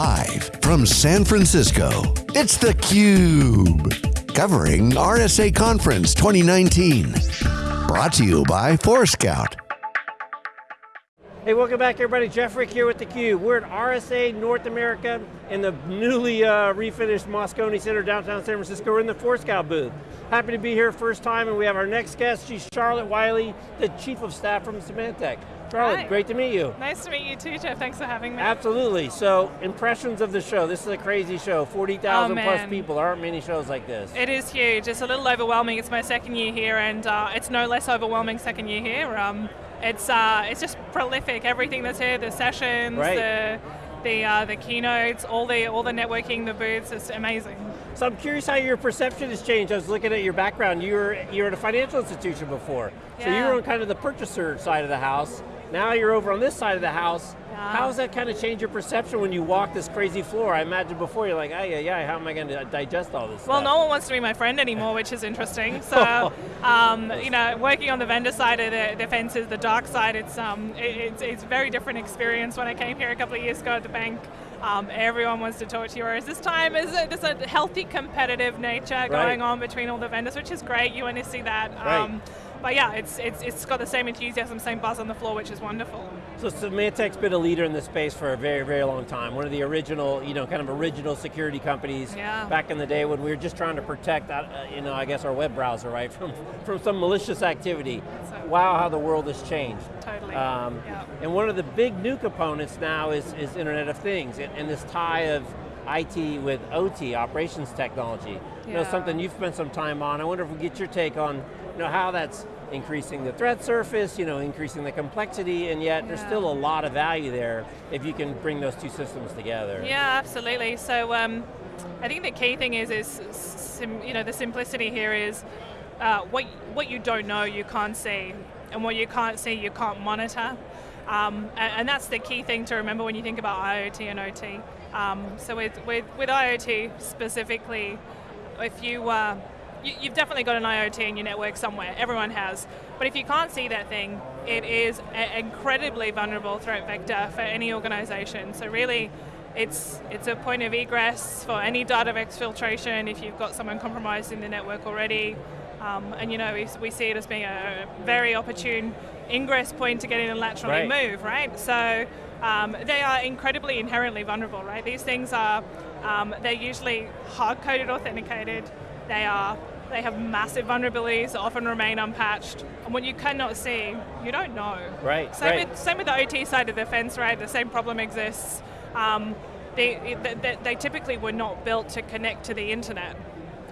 Live from San Francisco, it's theCUBE. Covering RSA Conference 2019. Brought to you by Forescout. Hey, welcome back everybody. Jeff Frick here with theCUBE. We're at RSA North America in the newly uh, refinished Moscone Center downtown San Francisco. We're in the Forescout booth. Happy to be here first time and we have our next guest. She's Charlotte Wylie, the Chief of Staff from Symantec. Charlotte, Hi. great to meet you. Nice to meet you too, Jeff. Thanks for having me. Absolutely, so impressions of the show. This is a crazy show, 40,000 Oh, plus people. There aren't many shows like this. It is huge. It's a little overwhelming. It's my second year here, and uh, it's no less overwhelming second year here. Um, it's uh, it's just prolific. Everything that's here, the sessions, Right. the the uh, the keynotes, all the all the networking, the booths. It's amazing. So I'm curious how your perception has changed. I was looking at your background. You were you were at a financial institution before, so you were on kind of the purchaser side of the house. Now you're over on this side of the house. Yeah. How has that kind of changed your perception when you walk this crazy floor? I imagine before you're like, ay, ay, ay, how am I going to digest all this Well, stuff? no one wants to be my friend anymore, which is interesting. So, um, you know, working on the vendor side of the, the fence is the dark side. It's um, it, it's it's a very different experience. When I came here a couple of years ago at the bank, um, everyone wants to talk to you. Whereas this time, is a, there's a healthy competitive nature going on between all the vendors, which is great. You want to see that. Um, but yeah, it's, it's it's got the same enthusiasm, same buzz on the floor, which is wonderful. So Symantec's been a leader in this space for a very, very long time. One of the original, you know, kind of original security companies Yeah. back in the day when we were just trying to protect, uh, you know, I guess our web browser, right, from, from some malicious activity. So- wow, how the world has changed. Totally. Um, Yeah. And one of the big new components now is, is Internet of Things, and, and this tie of IT with OT, operations technology. You know, something you've spent some time on. I wonder if we get your take on, you know, how that's increasing the threat surface, you know, increasing the complexity, and yet there's still a lot of value there if you can bring those two systems together. Yeah, absolutely. So um, I think the key thing is, is sim, you know, the simplicity here is uh, what what you don't know you can't see, and what you can't see you can't monitor. Um, and, and that's the key thing to remember when you think about IoT and OT. Um, so with, with, with IoT specifically, if you, uh, you, you've definitely got an IoT in your network somewhere, everyone has. But if you can't see that thing, it is an incredibly vulnerable threat vector for any organization. So really, it's, it's a point of egress for any data exfiltration if you've got someone compromised in the network already. Um, and you know, we, we see it as being a very opportune ingress point to get in and laterally Right. move, right? So um, they are incredibly inherently vulnerable, right? These things are, um, they're usually hard-coded authenticated. They are, they have massive vulnerabilities, that often remain unpatched. And what you cannot see, you don't know. Right, Same, right. With, same with the OT side of the fence, right? The same problem exists. Um, they, they, they typically were not built to connect to the internet.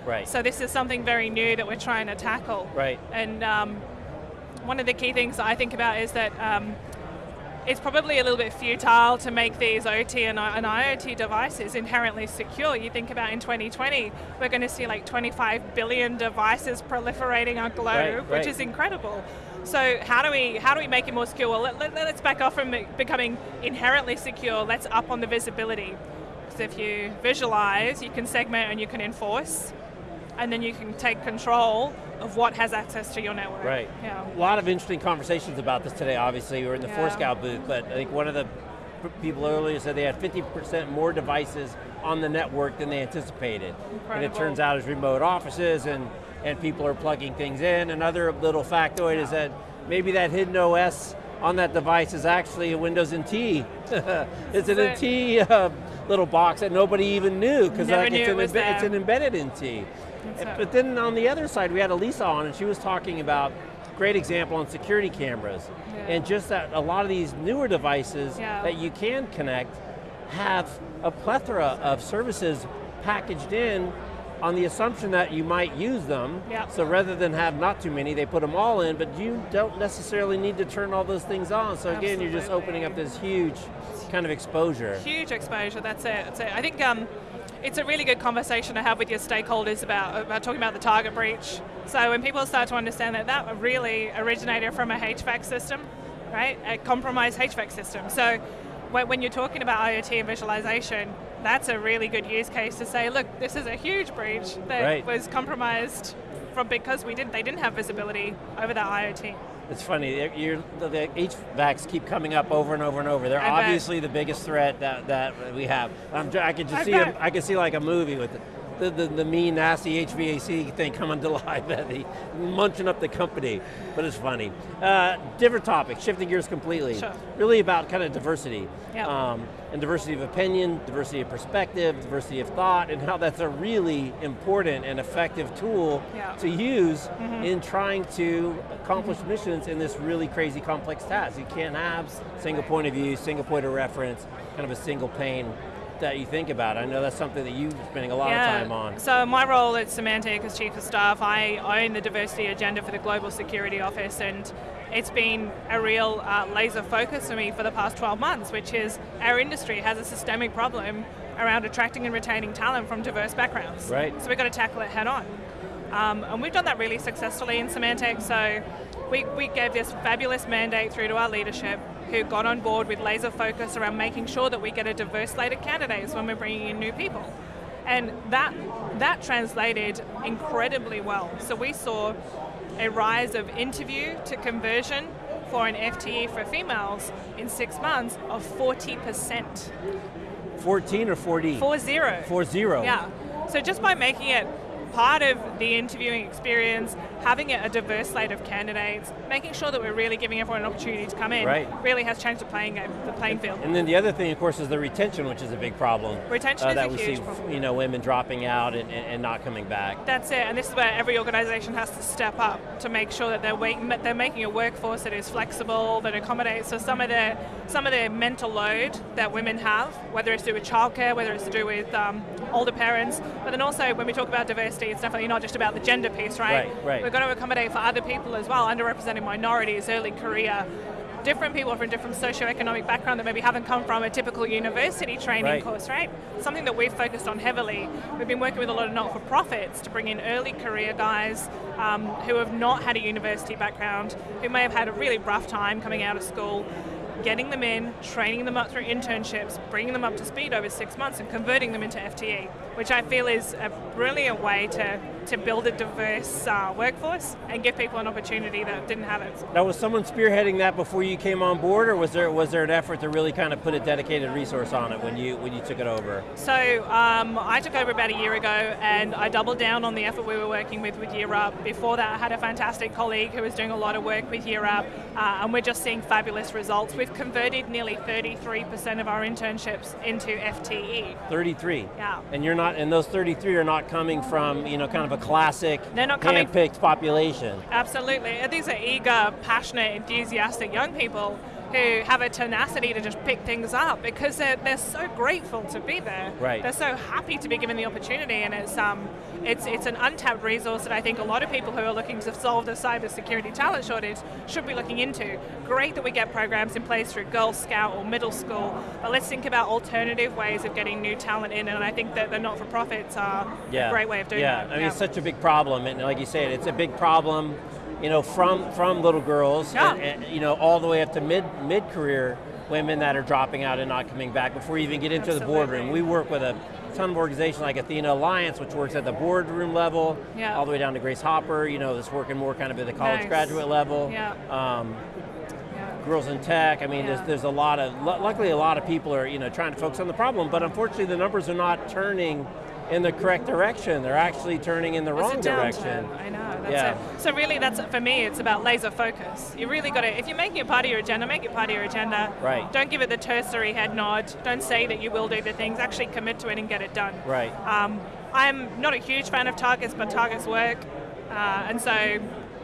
Right. So this is something very new that we're trying to tackle. Right. And um, one of the key things that I think about is that um, it's probably a little bit futile to make these OT and, and IoT devices inherently secure. You think about in 2020, we're going to see like 25 billion devices proliferating our globe, Right, which is incredible. So how do we how do we make it more secure? Well, let, let's back off from becoming inherently secure. Let's up on the visibility. Because if you visualize, you can segment and you can enforce, and then you can take control of what has access to your network. Right. Yeah. A lot of interesting conversations about this today, obviously. We're in the Yeah. Forescout booth, but I think one of the people earlier said they had 50% more devices on the network than they anticipated. And it turns out it's remote offices and, and people are plugging things in. Another little factoid is that maybe that hidden OS on that device is actually a Windows NT. it's an So- NT uh, little box that nobody even knew because like, it's, it an was it's an embedded NT. That's But then on the other side, we had Elisa on, and she was talking about great example on security cameras, Yeah. and just that a lot of these newer devices Yeah. that you can connect have a plethora of services packaged in on the assumption that you might use them. Yeah. So rather than have not too many, they put them all in, but you don't necessarily need to turn all those things on. So again, you're just opening up this huge kind of exposure. Huge exposure, that's it. That's it. I think um, it's a really good conversation to have with your stakeholders about, about talking about the target breach. So when people start to understand that that really originated from a HVAC system, right? A compromised HVAC system. So when, when you're talking about IoT and visualization, that's a really good use case to say, look, this is a huge breach that Right. was compromised from because we didn't they didn't have visibility over that IoT. It's funny. You're, the, the HVACs keep coming up over and over and over. They're I bet. obviously the biggest threat that, that we have. I'm, I can just I see. bet. A, I can see like a movie with the, the, the mean, nasty HVAC thing coming to life, he munching up the company. But it's funny. Uh, different topic. Shifting gears completely. Sure. Really about kind of diversity. Yep. Um, and diversity of opinion, diversity of perspective, diversity of thought, and how that's a really important and effective tool Yeah. to use in trying to accomplish missions in this really crazy complex task. You can't have single point of view, single point of reference, kind of a single pane that you think about. I know that's something that you're spending a lot of time on. So my role at Symantec as Chief of Staff, I own the diversity agenda for the Global Security Office and it's been a real uh, laser focus for me for the past 12 months, which is our industry has a systemic problem around attracting and retaining talent from diverse backgrounds. Right. So we've got to tackle it head on. Um, and we've done that really successfully in Symantec, so we, we gave this fabulous mandate through to our leadership who got on board with laser focus around making sure that we get a diverse slate of candidates when we're bringing in new people. And that, that translated incredibly well. So we saw a rise of interview to conversion for an FTE for females in six months of 40%. 14 or 40? Four zero. Four zero. Yeah. So just by making it part of the interviewing experience, having it a diverse slate of candidates, making sure that we're really giving everyone an opportunity to come in, Right. really has changed the playing game, the playing field. And then the other thing, of course, is the retention, which is a big problem. Uh, Retention is that a we huge see, problem. you know, women dropping out and, and, and not coming back. That's it, and this is where every organisation has to step up to make sure that they're wait, they're making a workforce that is flexible, that accommodates. So some of the some of the mental load that women have, whether it's to do with childcare, whether it's to do with um, older parents, but then also when we talk about diversity, it's definitely not just about the gender piece, right? Right, right. We've got to accommodate for other people as well, underrepresented minorities, early career. Different people from different socioeconomic background that maybe haven't come from a typical university training Right. course, right? Something that we've focused on heavily. We've been working with a lot of not-for-profits to bring in early career guys um, who have not had a university background, who may have had a really rough time coming out of school, getting them in, training them up through internships, bringing them up to speed over six months and converting them into FTE, which I feel is a brilliant way to, to build a diverse uh, workforce and give people an opportunity that didn't have it. Now, was someone spearheading that before you came on board, or was there was there an effort to really kind of put a dedicated resource on it when you when you took it over? So um, I took over about a year ago and I doubled down on the effort we were working with with Year Up. Before that I had a fantastic colleague who was doing a lot of work with Year Up uh, and we're just seeing fabulous results. We've converted nearly 33% of our internships into. FTE. 33. Yeah. And you're not, and those 33 are not coming from you know kind of a classic They're not coming- hand-picked population. Absolutely. These are eager, passionate, enthusiastic young people who have a tenacity to just pick things up because they're, they're so grateful to be there. Right. They're so happy to be given the opportunity and it's um it's it's an untapped resource that I think a lot of people who are looking to solve the cybersecurity talent shortage should be looking into. Great that we get programs in place through Girl Scout or middle school, but let's think about alternative ways of getting new talent in and I think that the not-for-profits are a great way of doing yeah. that. I mean, it's such a big problem, and like you said, it's a big problem, you know, from from little girls, Yeah. and, and, you know, all the way up to mid mid career women that are dropping out and not coming back before you even get into the boardroom. We work with a ton of organizations like Athena Alliance, which works at the boardroom level, Yeah. all the way down to Grace Hopper, you know, that's working more kind of at the college Nice. graduate level. Yeah. Um, Yeah. girls in tech. I mean, there's, there's a lot of, luckily a lot of people are, you know, trying to focus on the problem, but unfortunately the numbers are not turning in the correct direction. They're actually turning in the wrong direction. I know. That's Yeah. it. So really, that's for me. It's about laser focus. You really got to. If you're making it part of your agenda, make it part of your agenda. Right. Don't give it the tertiary head nod. Don't say that you will do the things. Actually commit to it and get it done. Right. Um, I'm not a huge fan of targets, but targets work, uh, and so.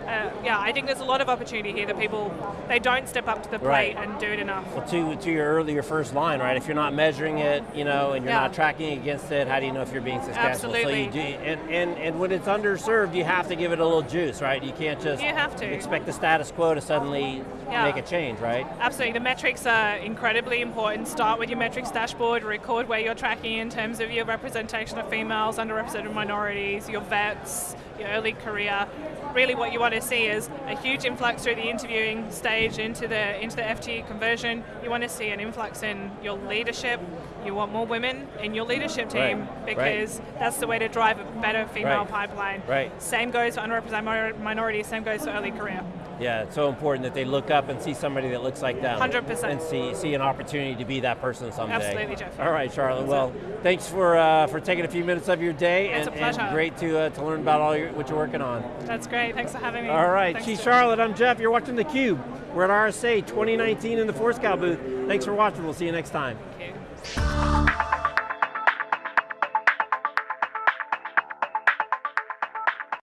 Uh, yeah, I think there's a lot of opportunity here that people they don't step up to the plate Right. and do it enough. Well, to, to your earlier first line, right? If you're not measuring it, you know, and you're Yeah. not tracking against it, how do you know if you're being successful? So Absolutely. you do, and, and, and when it's underserved, you have to give it a little juice, right? You can't just You have to. expect the status quo to suddenly Yeah. make a change, right? Absolutely, the metrics are incredibly important. Start with your metrics dashboard, record where you're tracking in terms of your representation of females, underrepresented minorities, your vets, your early career. Really what you want to see is a huge influx through the interviewing stage into the into the FTE conversion. You want to see an influx in your leadership. You want more women in your leadership team Right, right. because that's the way to drive a better female Right, pipeline. right. Same goes for underrepresented minor- minorities, same goes for early career. Yeah, it's so important that they look up and see somebody that looks like them. 100%. And see see an opportunity to be that person someday. Absolutely, Jeff. All right, Charlotte. Well, thanks for uh, for taking a few minutes of your day. It's and, a pleasure. and great to uh, to learn about all your, what you're working on. That's great. Thanks for having me. All right, Thanks, she's Charlotte. I'm Jeff. You're watching theCUBE. We're at RSA 2019 in the Forescout booth. Thanks for watching. We'll see you next time.